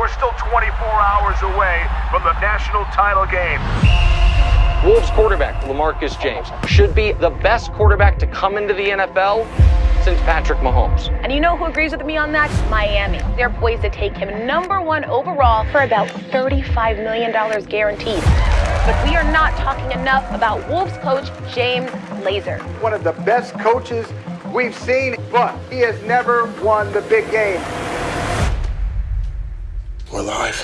we're still 24 hours away from the national title game. Wolves quarterback LeMarcus James should be the best quarterback to come into the NFL since Patrick Mahomes. And you know who agrees with me on that? Miami. They're poised to take him number one overall for about $35 million guaranteed. But we are not talking enough about Wolves coach James Lazor. One of the best coaches we've seen, but he has never won the big game. We're live.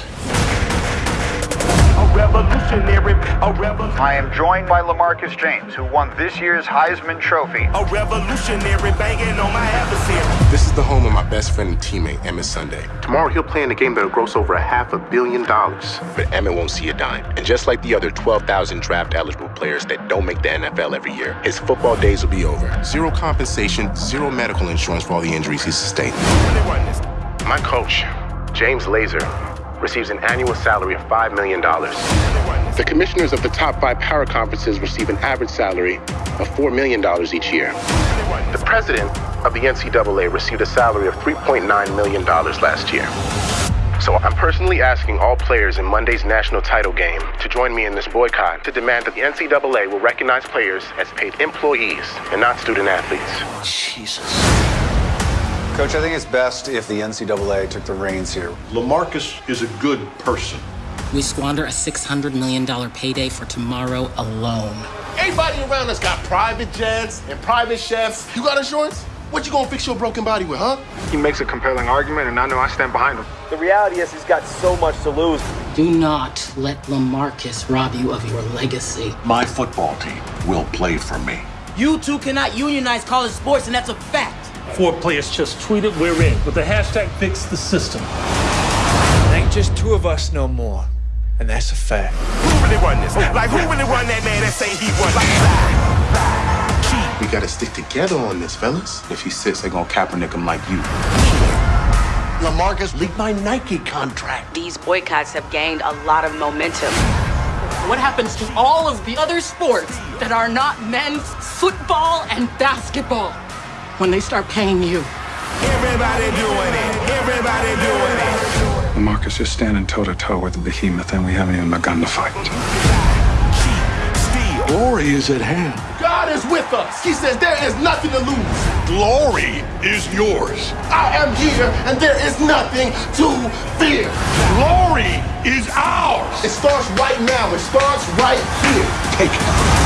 A revolutionary, a revolutionary. I am joined by LeMarcus James, who won this year's Heisman Trophy. A revolutionary banging on my adversary. This is the home of my best friend and teammate, Emmett Sunday. Tomorrow he'll play in a game that'll gross over a half a billion dollars. But Emmett won't see a dime. And just like the other 12,000 draft eligible players that don't make the NFL every year, his football days will be over. Zero compensation, zero medical insurance for all the injuries he's sustained. My coach, James Lazor, receives an annual salary of $5 million. The commissioners of the top five power conferences receive an average salary of $4 million each year. The president of the NCAA received a salary of $3.9 million last year. So I'm personally asking all players in Monday's national title game to join me in this boycott to demand that the NCAA will recognize players as paid employees and not student athletes. Jesus. Coach, I think it's best if the NCAA took the reins here. LeMarcus is a good person. We squander a $600 million payday for tomorrow alone. Everybody around us got private jets and private chefs. You got insurance? What you gonna fix your broken body with, huh? He makes a compelling argument, and I know I stand behind him. The reality is he's got so much to lose. Do not let LeMarcus rob you of your legacy. My football team will play for me. You two cannot unionize college sports, and that's a fact. Four players just tweeted we're in with the hashtag fix the system. It ain't just two of us no more. And that's a fact. Who really run this? Like, who really run that man that say he won? Like, We gotta stick together on this, fellas. If he sits, they're gonna Kaepernick him like you. LeMarcus leaked my Nike contract. These boycotts have gained a lot of momentum. What happens to all of the other sports that are not men's football and basketball when they start paying you? Everybody doing it. Everybody doing it. Marcus, you're standing toe to toe with the behemoth, and we haven't even begun to fight. Glory is at hand. God is with us. He says there is nothing to lose. Glory is yours. I am here, and there is nothing to fear. Glory is ours. It starts right now. It starts right here. Take it.